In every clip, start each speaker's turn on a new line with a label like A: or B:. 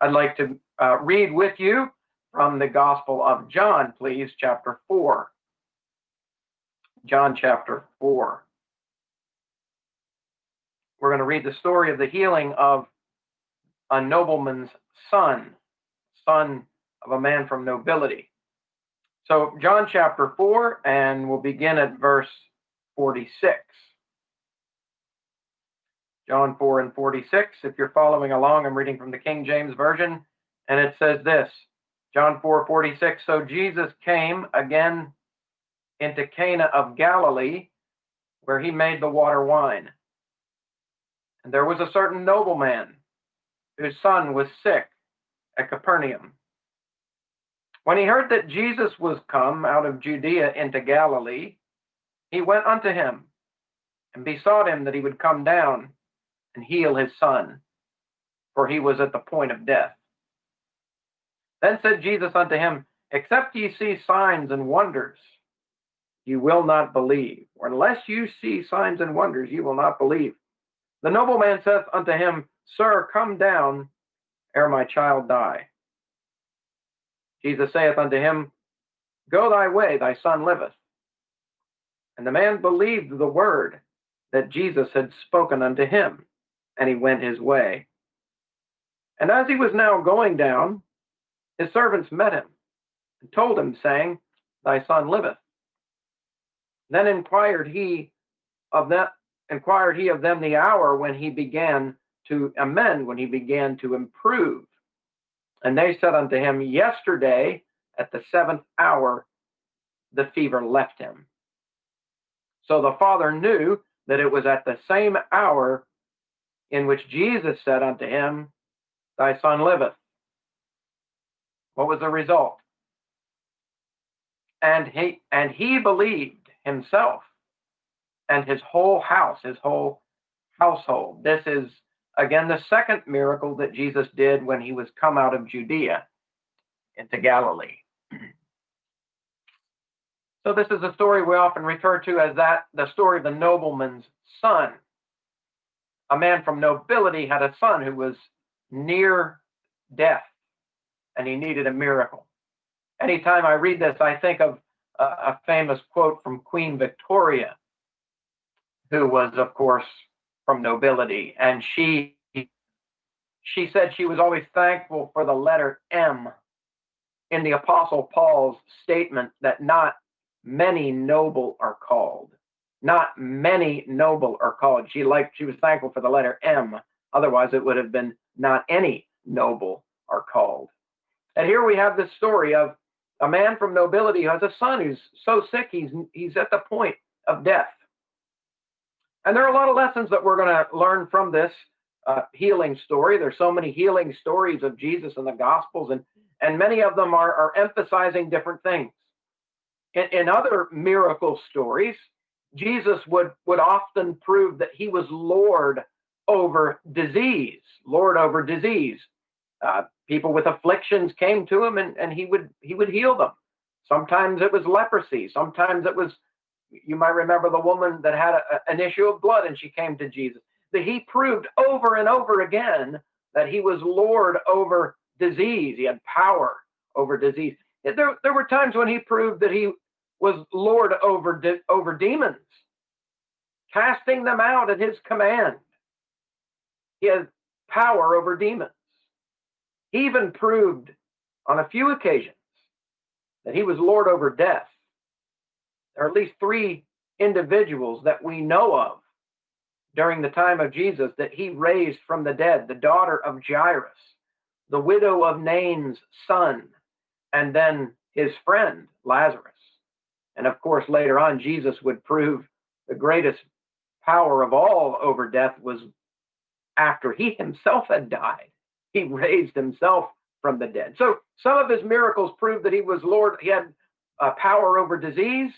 A: I'd like to uh, read with you from the Gospel of John, please, chapter 4. John chapter 4. We're going to read the story of the healing of a nobleman's son, son of a man from nobility. So, John chapter 4, and we'll begin at verse 46. John 4 and 46. If you're following along, I'm reading from the King James Version, and it says this John 4 46. So Jesus came again into Cana of Galilee, where he made the water wine. And there was a certain nobleman whose son was sick at Capernaum. When he heard that Jesus was come out of Judea into Galilee, he went unto him and besought him that he would come down and heal his son, for he was at the point of death. Then said Jesus unto him, Except ye see signs and wonders, you will not believe. Or unless you see signs and wonders, you will not believe. The nobleman saith unto him, Sir, come down ere my child die. Jesus saith unto him, Go thy way, thy son liveth. And the man believed the word that Jesus had spoken unto him, and he went his way. And as he was now going down, his servants met him and told him, saying, Thy son liveth. Then inquired he of that inquired he of them the hour when he began to amend, when he began to improve. And they said unto him, Yesterday at the seventh hour the fever left him. So the father knew that it was at the same hour in which Jesus said unto him, Thy son liveth. What was the result? And he and he believed himself and his whole house, his whole household. This is again the second miracle that Jesus did when he was come out of Judea into Galilee. So this is a story we often refer to as that the story of the nobleman's son. A man from nobility had a son who was near death and he needed a miracle. Anytime I read this, I think of a, a famous quote from Queen Victoria, who was, of course, from nobility, and she she said she was always thankful for the letter M in the Apostle Paul's statement that not many noble are called. Not many noble are called. She liked she was thankful for the letter M. Otherwise, it would have been not any noble are called. And here we have this story of a man from nobility who has a son who's so sick he's he's at the point of death. And there are a lot of lessons that we're going to learn from this uh, healing story. There's so many healing stories of Jesus in the Gospels, and and many of them are, are emphasizing different things. In, in other miracle stories, Jesus would would often prove that he was Lord over disease, Lord over disease. Uh, people with afflictions came to him and, and he would he would heal them. Sometimes it was leprosy. Sometimes it was you might remember the woman that had a, an issue of blood and she came to jesus. That he proved over and over again that he was lord over disease. He had power over disease. There, there were times when he proved that he was lord over de- over demons casting them out at his command he had power over demons he even proved on a few occasions that he was Lord over death. There are at least three individuals that we know of during the time of Jesus that he raised from the dead the daughter of Jairus, the widow of Nain's son, and then his friend Lazarus. And of course, later on, Jesus would prove the greatest power of all over death was after he himself had died he raised himself from the dead. So some of his miracles proved that he was Lord. He had uh, power over disease,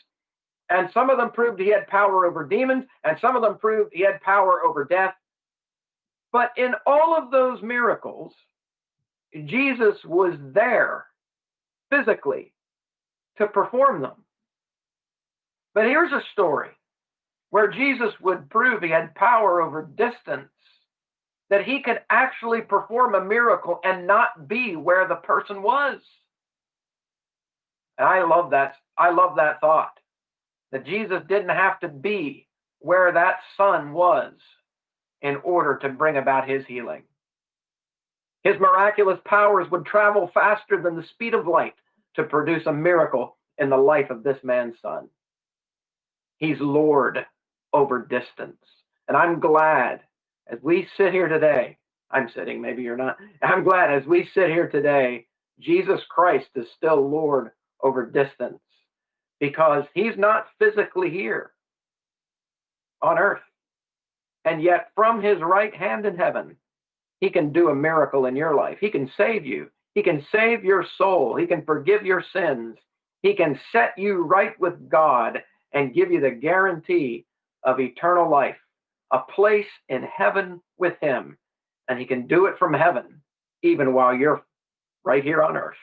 A: and some of them proved he had power over demons, and some of them proved he had power over death. But in all of those miracles, Jesus was there physically to perform them. But here's a story where Jesus would prove he had power over distance that he could actually perform a miracle and not be where the person was. And I love that. I love that thought that Jesus didn't have to be where that son was in order to bring about his healing. His miraculous powers would travel faster than the speed of light to produce a miracle in the life of this man's son. He's Lord over distance. And I'm glad as we sit here today, I'm sitting, maybe you're not. I'm glad as we sit here today, Jesus Christ is still Lord over distance because he's not physically here on earth. And yet, from his right hand in heaven, he can do a miracle in your life. He can save you. He can save your soul. He can forgive your sins. He can set you right with God and give you the guarantee of eternal life, a place in heaven with him. And he can do it from heaven, even while you're right here on earth.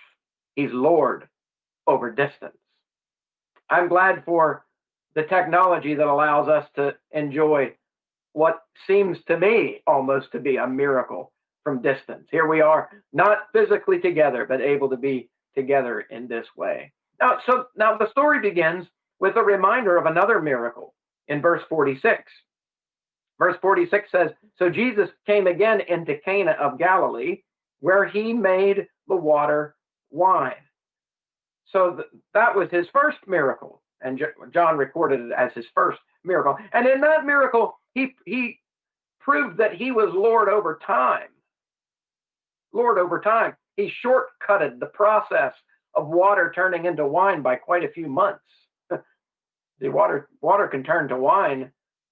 A: He's Lord over distance. I'm glad for the technology that allows us to enjoy what seems to me almost to be a miracle from distance. Here we are, not physically together, but able to be together in this way. Now, so now the story begins with a reminder of another miracle in verse 46. Verse 46 says, So Jesus came again into Cana of Galilee, where he made the water wine. So th- that was his first miracle. And J- John recorded it as his first miracle. And in that miracle, he, he proved that he was Lord over time. Lord over time. He shortcutted the process of water turning into wine by quite a few months. The water water can turn to wine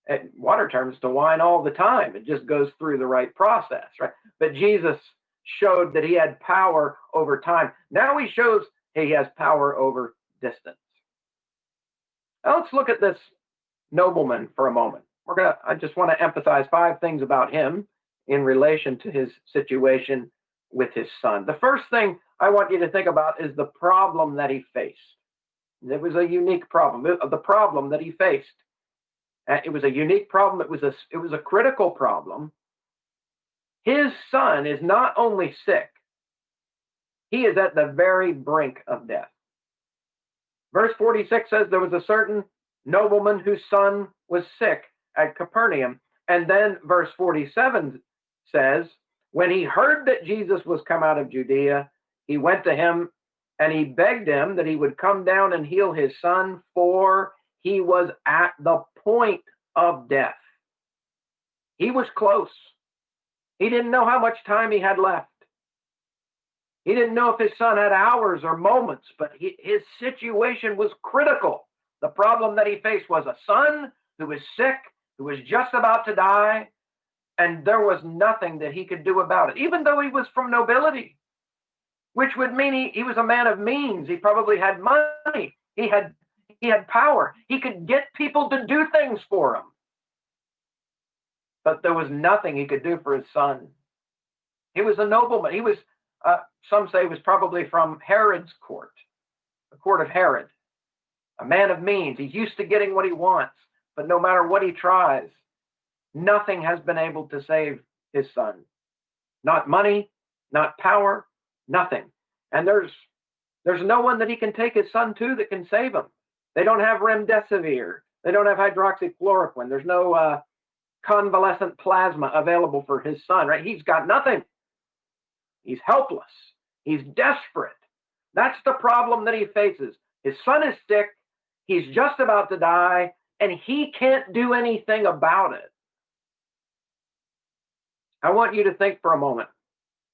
A: eh, water turns to wine all the time. It just goes through the right process right? But jesus showed that he had power over time. Now he shows he has power over distance. Now let's look at this nobleman for a moment. We're gonna i just want to emphasize five things about him in relation to his situation with his son. The first thing i want you to think about is the problem that he faced it was a unique problem. The problem that he faced uh, it was a unique problem. It was a it was a critical problem. His son is not only sick he is at the very brink of death. Verse 46 says there was a certain nobleman whose son was sick at Capernaum. And then verse 47 says, When he heard that Jesus was come out of Judea, he went to him and he begged him that he would come down and heal his son, for he was at the point of death. He was close. He didn't know how much time he had left. He didn't know if his son had hours or moments, but he, his situation was critical. The problem that he faced was a son who was sick who was just about to die, and there was nothing that he could do about it, even though he was from nobility, which would mean he, he was a man of means. He probably had money. He had he had power. He could get people to do things for him. But there was nothing he could do for his son. He was a nobleman. He was, uh, some say, was probably from Herod's court, the court of Herod, a man of means. He's used to getting what he wants. But no matter what he tries, nothing has been able to save his son. Not money, not power, nothing. And there's there's no one that he can take his son to that can save him. They don't have remdesivir. They don't have hydroxychloroquine. There's no uh, convalescent plasma available for his son, right? He's got nothing. He's helpless. He's desperate. That's the problem that he faces. His son is sick. He's just about to die and he can't do anything about it. I want you to think for a moment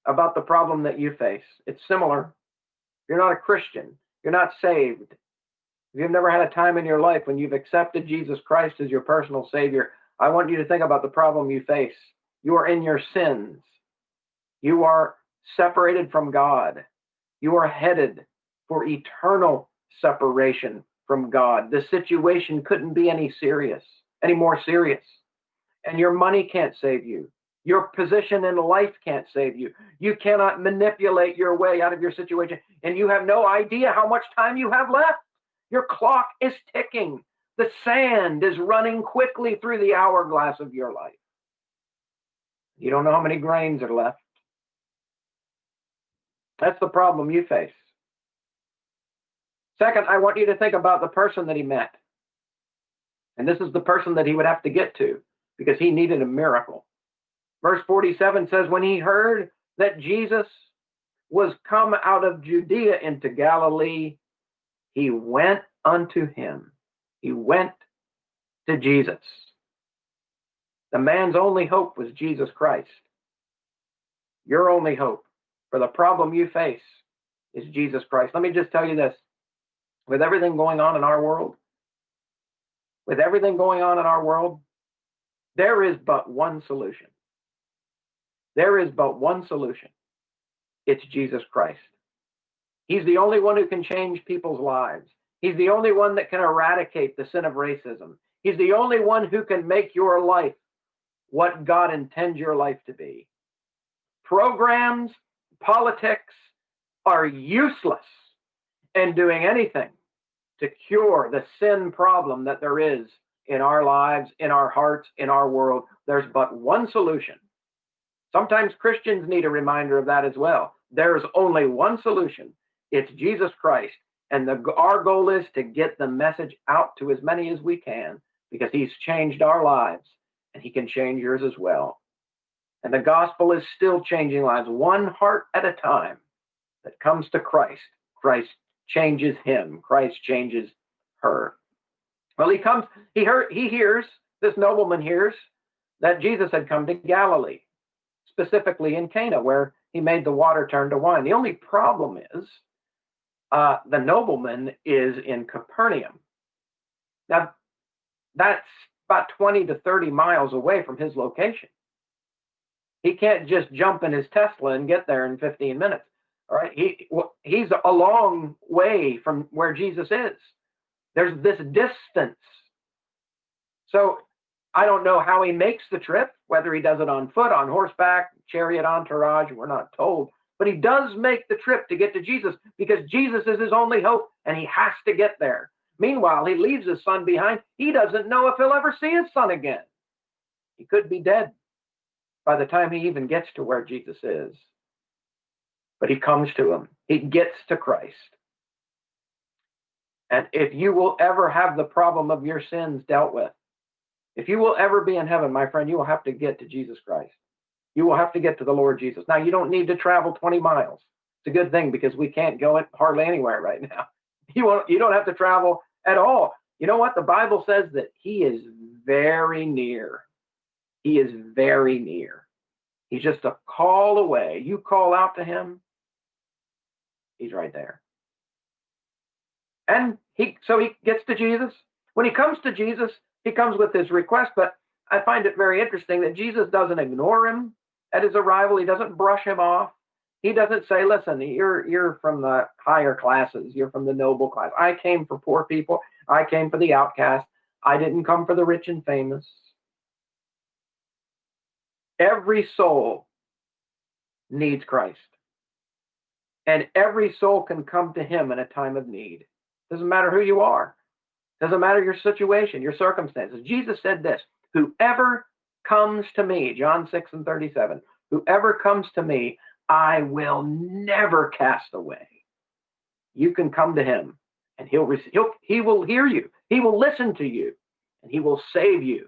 A: about the problem that you face. It's similar. You're not a Christian, you're not saved. If you've never had a time in your life when you've accepted Jesus Christ as your personal Savior, I want you to think about the problem you face. You are in your sins. You are separated from God. You are headed for eternal separation from God. The situation couldn't be any serious, any more serious. And your money can't save you. Your position in life can't save you. You cannot manipulate your way out of your situation. And you have no idea how much time you have left. Your clock is ticking. The sand is running quickly through the hourglass of your life. You don't know how many grains are left. That's the problem you face. Second, I want you to think about the person that he met. And this is the person that he would have to get to because he needed a miracle. Verse 47 says, When he heard that Jesus was come out of Judea into Galilee, he went unto him. He went to Jesus. The man's only hope was Jesus Christ. Your only hope for the problem you face is Jesus Christ. Let me just tell you this with everything going on in our world, with everything going on in our world, there is but one solution. There is but one solution. It's Jesus Christ. He's the only one who can change people's lives. He's the only one that can eradicate the sin of racism. He's the only one who can make your life what God intends your life to be. Programs, politics are useless in doing anything to cure the sin problem that there is in our lives, in our hearts, in our world. There's but one solution. Sometimes Christians need a reminder of that as well. There's only one solution it's Jesus Christ. And the, our goal is to get the message out to as many as we can because he's changed our lives and he can change yours as well. And the gospel is still changing lives one heart at a time that comes to Christ. Christ changes him. Christ changes her. Well, he comes, he heard, he hears, this nobleman hears that Jesus had come to Galilee, specifically in Cana, where he made the water turn to wine. The only problem is uh, the nobleman is in Capernaum. Now, that's about 20 to 30 miles away from his location. He can't just jump in his Tesla and get there in 15 minutes. All right. He he's a long way from where Jesus is. There's this distance. So I don't know how he makes the trip, whether he does it on foot, on horseback, chariot entourage, we're not told. But he does make the trip to get to Jesus because Jesus is his only hope and he has to get there. Meanwhile, he leaves his son behind. He doesn't know if he'll ever see his son again. He could be dead by the time he even gets to where Jesus is. But he comes to him, he gets to Christ. And if you will ever have the problem of your sins dealt with, if you will ever be in heaven, my friend, you will have to get to Jesus Christ. You will have to get to the Lord Jesus. Now, you don't need to travel 20 miles. It's a good thing because we can't go hardly anywhere right now. You won't, you don't have to travel at all. You know what? The Bible says that he is very near. He is very near. He's just a call away. You call out to him, he's right there. And he so he gets to Jesus. When he comes to Jesus, he comes with his request, but I find it very interesting that Jesus doesn't ignore him at his arrival. He doesn't brush him off. He doesn't say, "Listen, you're you're from the higher classes. You're from the noble class. I came for poor people. I came for the outcast. I didn't come for the rich and famous." Every soul needs Christ. And every soul can come to him in a time of need. Doesn't matter who you are. Doesn't matter your situation, your circumstances. Jesus said this, whoever comes to me, John 6 and 37, whoever comes to me, I will never cast away. You can come to him and he'll, he'll he will hear you. He will listen to you and he will save you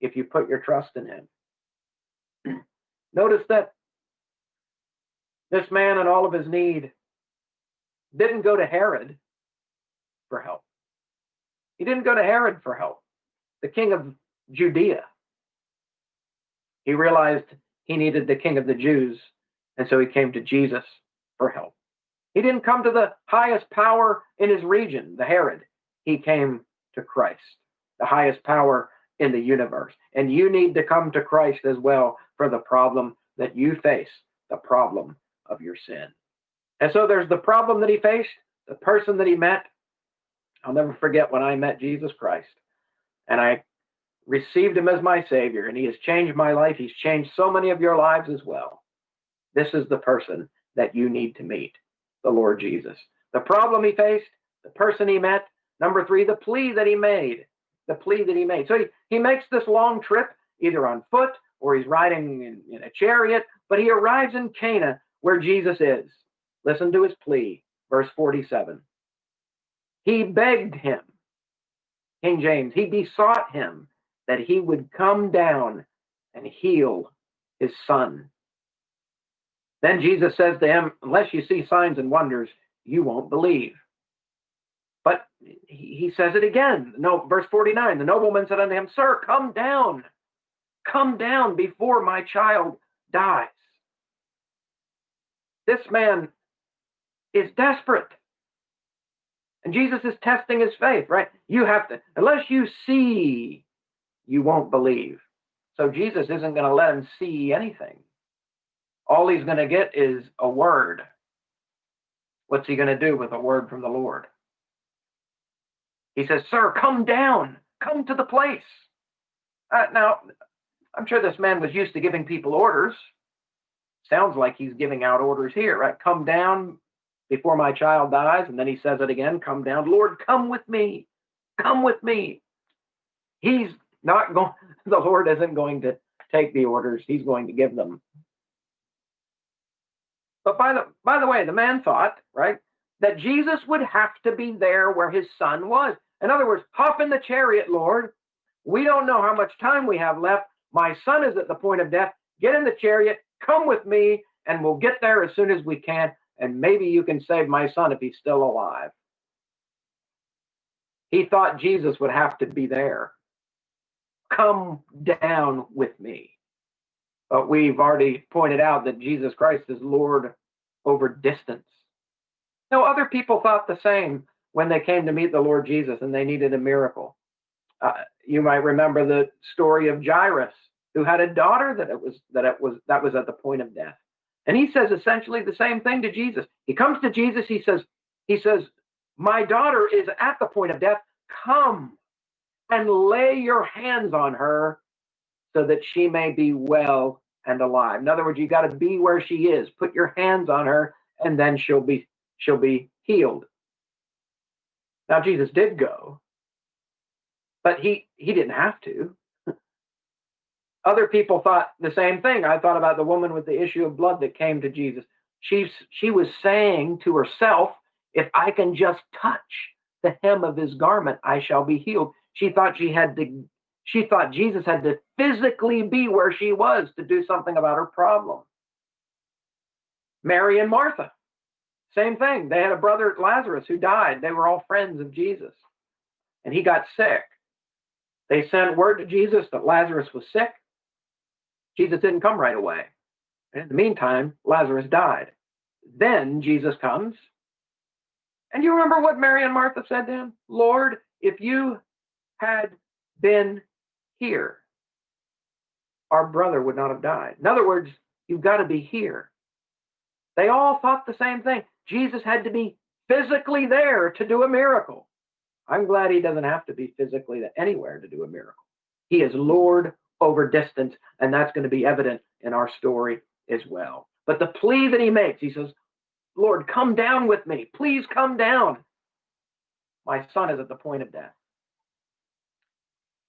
A: if you put your trust in him. Notice that this man and all of his need didn't go to Herod for help. He didn't go to Herod for help, the king of Judea. He realized he needed the king of the Jews, and so he came to Jesus for help. He didn't come to the highest power in his region, the Herod. He came to Christ, the highest power in the universe. And you need to come to Christ as well for the problem that you face, the problem of your sin. And so there's the problem that he faced, the person that he met, I'll never forget when I met Jesus Christ and I received him as my Savior, and he has changed my life. He's changed so many of your lives as well. This is the person that you need to meet, the Lord Jesus. The problem he faced, the person he met. Number three, the plea that he made. The plea that he made. So he, he makes this long trip, either on foot or he's riding in, in a chariot, but he arrives in Cana where Jesus is. Listen to his plea, verse 47. He begged him, King James, he besought him that he would come down and heal his son. Then Jesus says to him, Unless you see signs and wonders, you won't believe. But he says it again. No, verse 49 the nobleman said unto him, Sir, come down, come down before my child dies. This man is desperate. And Jesus is testing his faith, right? You have to, unless you see, you won't believe. So Jesus isn't going to let him see anything. All he's going to get is a word. What's he going to do with a word from the Lord? He says, Sir, come down, come to the place. Uh, now, I'm sure this man was used to giving people orders. Sounds like he's giving out orders here, right? Come down before my child dies. And then he says it again come down. Lord, come with me. Come with me. He's not going, the Lord isn't going to take the orders, he's going to give them. But by the by the way, the man thought, right, that Jesus would have to be there where his son was. In other words, hop in the chariot, Lord. We don't know how much time we have left. My son is at the point of death. Get in the chariot, come with me, and we'll get there as soon as we can. And maybe you can save my son if he's still alive. He thought Jesus would have to be there. Come down with me. But we've already pointed out that Jesus Christ is Lord over distance. Now, other people thought the same when they came to meet the Lord Jesus and they needed a miracle. Uh, you might remember the story of Jairus, who had a daughter that it was that it was that was at the point of death, and he says essentially the same thing to Jesus. He comes to Jesus. He says, he says, "My daughter is at the point of death. Come and lay your hands on her, so that she may be well and alive." In other words, you got to be where she is. Put your hands on her, and then she'll be she'll be healed. Now Jesus did go, but he he didn't have to. Other people thought the same thing. I thought about the woman with the issue of blood that came to Jesus. She she was saying to herself, "If I can just touch the hem of his garment, I shall be healed." She thought she had to. She thought Jesus had to physically be where she was to do something about her problem. Mary and Martha same thing. They had a brother, Lazarus, who died. They were all friends of Jesus. And he got sick. They sent word to Jesus that Lazarus was sick. Jesus didn't come right away. And in the meantime, Lazarus died. Then Jesus comes. And you remember what Mary and Martha said him? Lord, if you had been here, our brother would not have died. In other words, you've got to be here. They all thought the same thing. Jesus had to be physically there to do a miracle. I'm glad he doesn't have to be physically anywhere to do a miracle. He is Lord over distance, and that's going to be evident in our story as well. But the plea that he makes, he says, Lord, come down with me. Please come down. My son is at the point of death.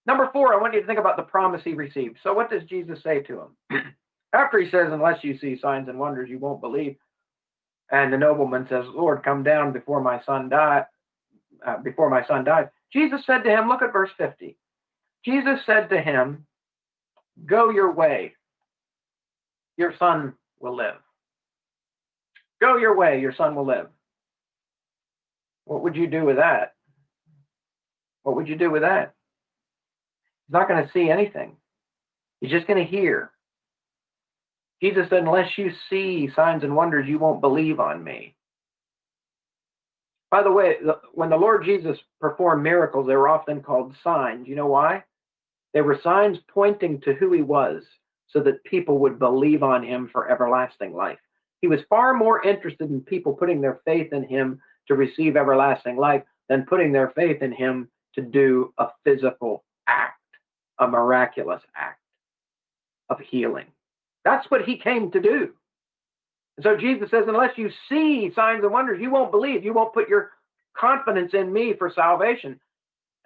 A: Number four, I want you to think about the promise he received. So, what does Jesus say to him? After he says, Unless you see signs and wonders, you won't believe. And the nobleman says, Lord, come down before my son die, uh, before my son dies. Jesus said to him, look at verse 50. Jesus said to him, Go your way, your son will live. Go your way, your son will live. What would you do with that? What would you do with that? He's not going to see anything. He's just going to hear. Jesus said, Unless you see signs and wonders, you won't believe on me. By the way, when the Lord Jesus performed miracles, they were often called signs. You know why? They were signs pointing to who he was so that people would believe on him for everlasting life. He was far more interested in people putting their faith in him to receive everlasting life than putting their faith in him to do a physical act, a miraculous act of healing. That's what he came to do. And so Jesus says, unless you see signs and wonders, you won't believe. You won't put your confidence in me for salvation.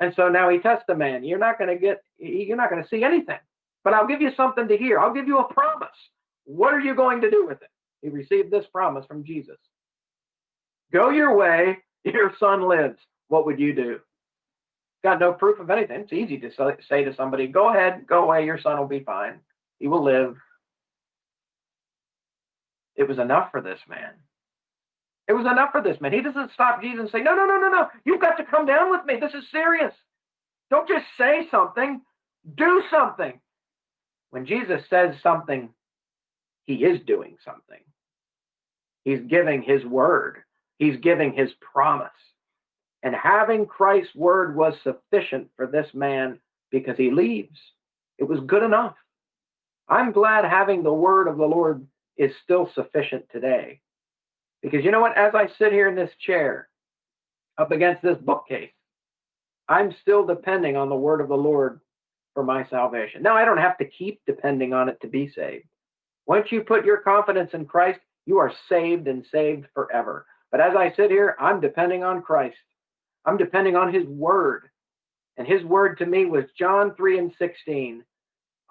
A: And so now he tests the man. You're not going to get, you're not going to see anything. but I'll give you something to hear. I'll give you a promise. What are you going to do with it? He received this promise from Jesus. Go your way, your son lives. What would you do? Got no proof of anything. It's easy to say to somebody, go ahead, go away, your son will be fine. He will live. It was enough for this man. It was enough for this man. He doesn't stop Jesus and say, No, no, no, no, no. You've got to come down with me. This is serious. Don't just say something, do something. When Jesus says something, he is doing something. He's giving his word, he's giving his promise. And having Christ's word was sufficient for this man because he leaves. It was good enough. I'm glad having the word of the Lord is still sufficient today. Because you know what? As I sit here in this chair up against this bookcase, I'm still depending on the word of the Lord for my salvation. Now, I don't have to keep depending on it to be saved. Once you put your confidence in Christ, you are saved and saved forever. But as I sit here, I'm depending on Christ. I'm depending on his word. And his word to me was John 3 and 16.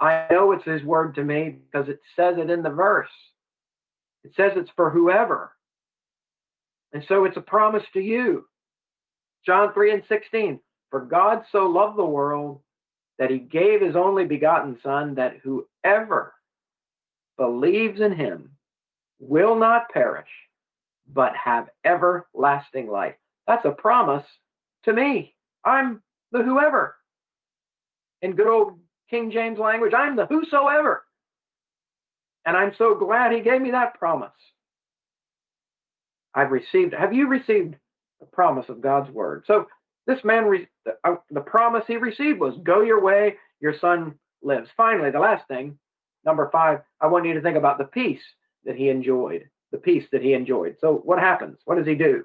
A: I know it's his word to me because it says it in the verse. It says it's for whoever. And so it's a promise to you. John 3 and 16. For God so loved the world that he gave his only begotten Son, that whoever believes in him will not perish, but have everlasting life. That's a promise to me. I'm the whoever. In good old King James language, I'm the whosoever. And I'm so glad he gave me that promise. I've received, have you received the promise of God's word? So this man, re, uh, the promise he received was go your way, your son lives. Finally, the last thing, number five, I want you to think about the peace that he enjoyed, the peace that he enjoyed. So what happens? What does he do?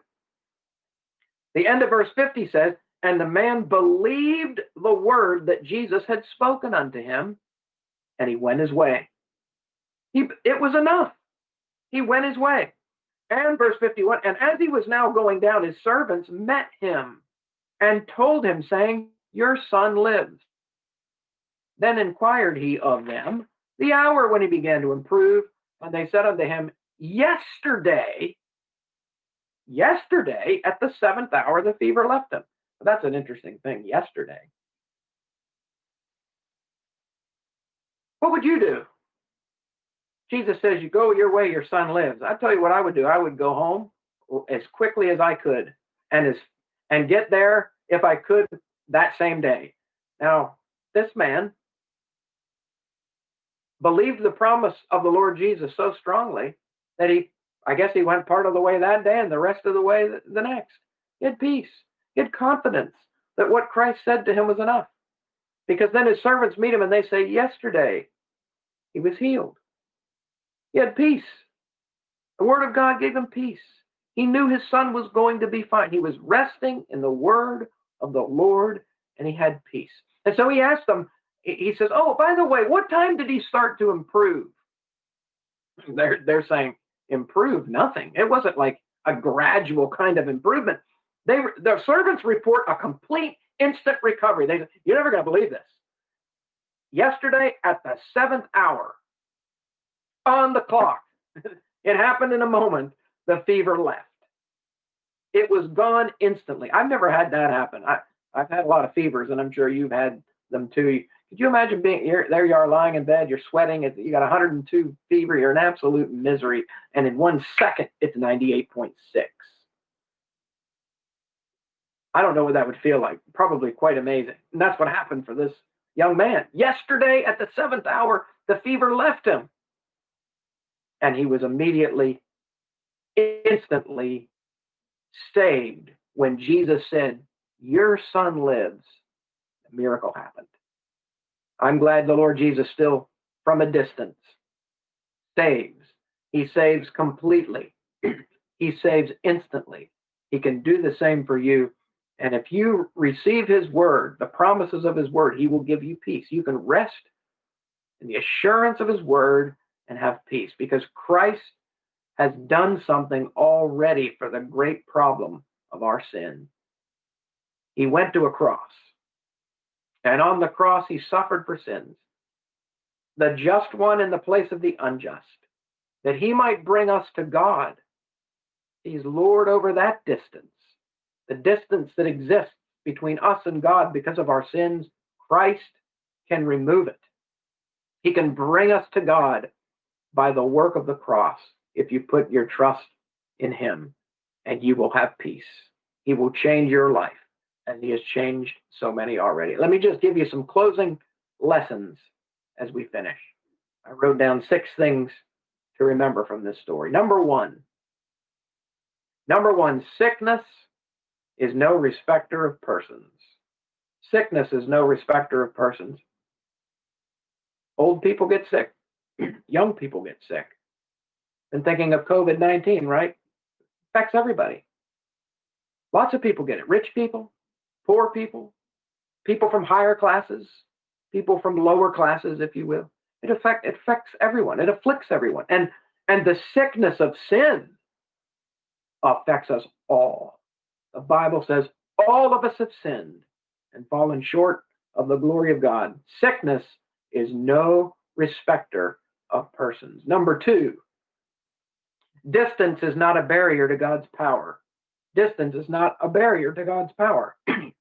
A: The end of verse 50 says, and the man believed the word that Jesus had spoken unto him, and he went his way. He, it was enough. He went his way. And verse 51 And as he was now going down, his servants met him and told him, saying, Your son lives. Then inquired he of them the hour when he began to improve. And they said unto him, Yesterday, yesterday at the seventh hour, the fever left him. That's an interesting thing. Yesterday. What would you do? Jesus says, You go your way, your son lives. I tell you what I would do. I would go home as quickly as I could and as and get there if I could that same day. Now, this man believed the promise of the Lord Jesus so strongly that he, I guess he went part of the way that day and the rest of the way the next. He had peace. He had confidence that what Christ said to him was enough. Because then his servants meet him and they say, Yesterday he was healed. He had peace. The word of God gave him peace. He knew his son was going to be fine. He was resting in the word of the Lord and he had peace. And so he asked them, he says, Oh, by the way, what time did he start to improve? They're, they're saying, Improve nothing. It wasn't like a gradual kind of improvement. They, the servants report a complete instant recovery. They You're never going to believe this. Yesterday at the seventh hour, on the clock, it happened in a moment, the fever left. It was gone instantly. I've never had that happen. I, I've had a lot of fevers, and I'm sure you've had them too. Could you imagine being here? There you are lying in bed, you're sweating, you got 102 fever, you're in absolute misery, and in one second, it's 98.6. I don't know what that would feel like. Probably quite amazing. And that's what happened for this young man. Yesterday at the seventh hour, the fever left him. And he was immediately, instantly saved when Jesus said, Your son lives. A miracle happened. I'm glad the Lord Jesus still, from a distance, saves. He saves completely, He saves instantly. He can do the same for you. And if you receive His word, the promises of His word, He will give you peace. You can rest in the assurance of His word and have peace because Christ has done something already for the great problem of our sin. He went to a cross, and on the cross, he suffered for sins. the just one in the place of the unjust, that he might bring us to God. He's Lord over that distance, the distance that exists between us and God because of our sins. Christ can remove it. He can bring us to God by the work of the cross if you put your trust in Him, and you will have peace. He will change your life, and He has changed so many already. Let me just give you some closing lessons as we finish. I wrote down six things to remember from this story. Number one, number one, sickness is no respecter of persons. Sickness is no respecter of persons. Old people get sick, young people get sick. And thinking of COVID 19, right? Affects everybody. Lots of people get it rich people, poor people, people from higher classes, people from lower classes, if you will. It, affect, it affects everyone, it afflicts everyone. And, and the sickness of sin affects us all. The Bible says all of us have sinned and fallen short of the glory of God. Sickness is no respecter of persons. Number two, distance is not a barrier to God's power. Distance is not a barrier to God's power. and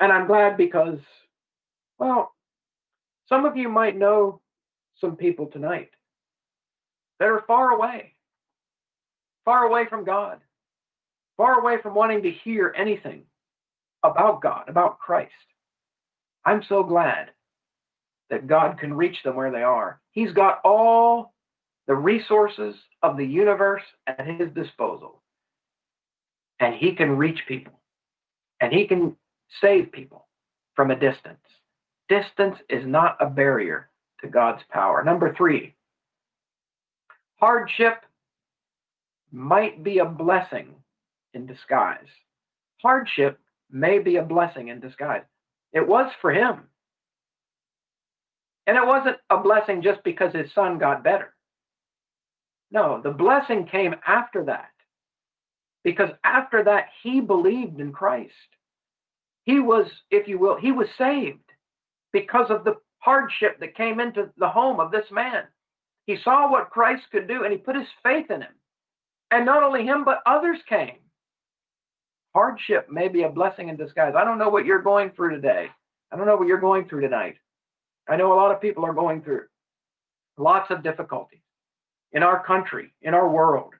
A: I'm glad because, well, some of you might know some people tonight that are far away, far away from God, far away from wanting to hear anything about God, about Christ. I'm so glad that God can reach them where they are. He's got all the resources of the universe at his disposal. And he can reach people. And he can save people from a distance. Distance is not a barrier to God's power. Number three, hardship might be a blessing in disguise. Hardship may be a blessing in disguise. It was for him. And it wasn't a blessing just because his son got better. No, the blessing came after that. Because after that, he believed in Christ. He was, if you will, he was saved because of the hardship that came into the home of this man. He saw what Christ could do and he put his faith in him. And not only him, but others came. Hardship may be a blessing in disguise. I don't know what you're going through today. I don't know what you're going through tonight. I know a lot of people are going through lots of difficulties in our country, in our world.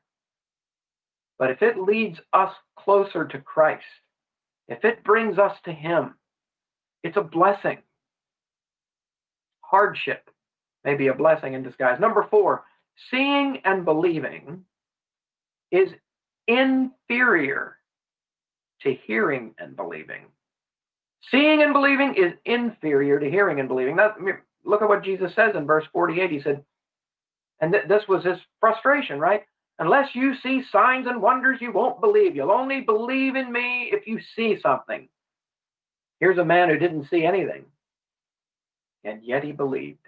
A: But if it leads us closer to Christ, if it brings us to Him, it's a blessing. Hardship may be a blessing in disguise. Number four, seeing and believing is inferior to hearing and believing. Seeing and believing is inferior to hearing and believing. That, look at what Jesus says in verse 48. He said, and th- this was his frustration, right? Unless you see signs and wonders, you won't believe. You'll only believe in me if you see something. Here's a man who didn't see anything, and yet he believed.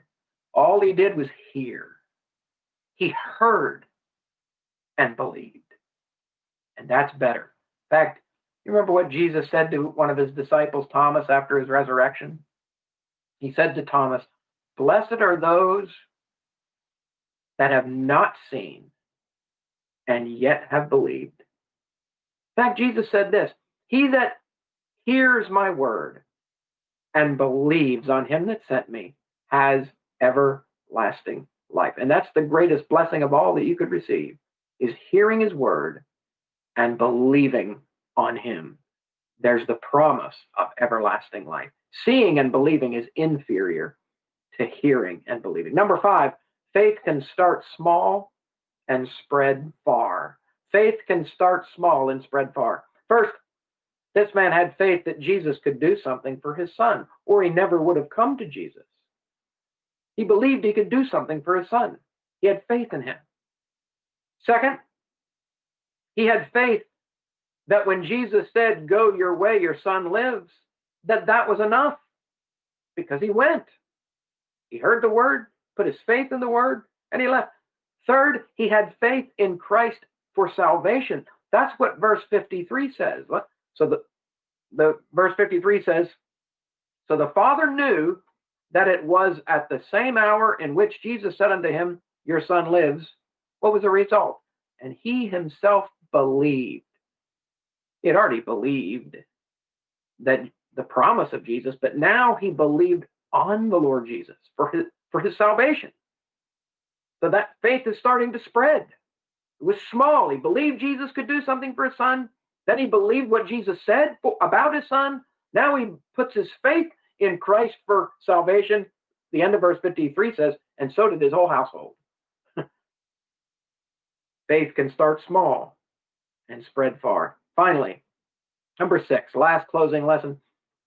A: All he did was hear. He heard and believed. And that's better. In fact, you remember what Jesus said to one of his disciples, Thomas, after his resurrection? He said to Thomas, Blessed are those that have not seen and yet have believed. In fact, Jesus said this He that hears my word and believes on him that sent me has everlasting life. And that's the greatest blessing of all that you could receive is hearing his word and believing on him. There's the promise of everlasting life. Seeing and believing is inferior to hearing and believing. Number five, faith can start small and spread far. Faith can start small and spread far. First, this man had faith that Jesus could do something for his son, or he never would have come to Jesus. He believed he could do something for his son. He had faith in him. Second, he had faith that when Jesus said, Go your way, your son lives, that that was enough because he went. He heard the word, put his faith in the word, and he left. Third, he had faith in Christ for salvation. That's what verse 53 says. So the, the verse 53 says, So the Father knew that it was at the same hour in which Jesus said unto him, Your son lives, what was the result? And he himself believed. He had already believed that the promise of Jesus, but now he believed on the Lord Jesus for his for his salvation. So that faith is starting to spread. It was small. He believed Jesus could do something for his son. Then he believed what Jesus said about his son. Now he puts his faith in Christ for salvation. The end of verse 53 says, and so did his whole household. faith can start small and spread far. Finally, number six, last closing lesson.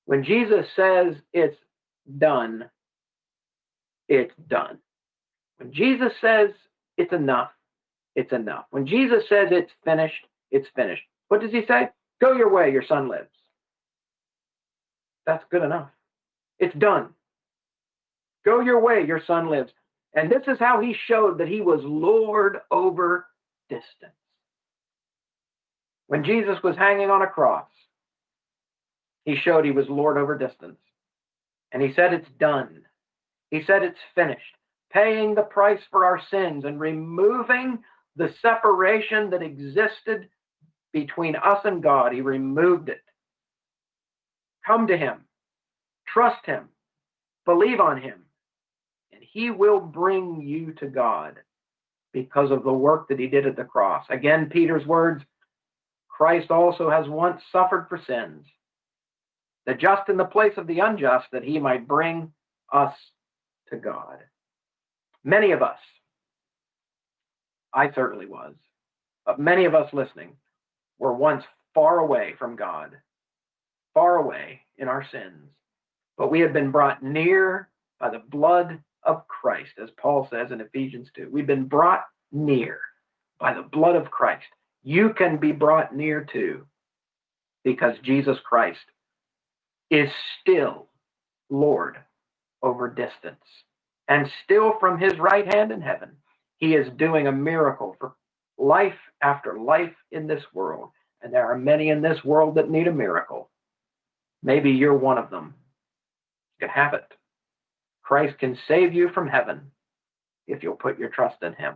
A: When Jesus says it's done, it's done. When Jesus says it's enough, it's enough. When Jesus says it's finished, it's finished. What does he say? Go your way, your son lives. That's good enough. It's done. Go your way, your son lives. And this is how he showed that he was Lord over distance. When Jesus was hanging on a cross, he showed he was Lord over distance. And he said, It's done. He said, It's finished, paying the price for our sins and removing the separation that existed between us and God. He removed it. Come to him, trust him, believe on him, and he will bring you to God because of the work that he did at the cross. Again, Peter's words Christ also has once suffered for sins, the just in the place of the unjust, that he might bring us to God. Many of us, I certainly was, but many of us listening were once far away from God, far away in our sins, but we have been brought near by the blood of Christ, as Paul says in Ephesians 2. We've been brought near by the blood of Christ. You can be brought near to because Jesus Christ is still Lord over distance. And still from his right hand in heaven, he is doing a miracle for life after life in this world. And there are many in this world that need a miracle. Maybe you're one of them. You can have it. Christ can save you from heaven if you'll put your trust in him.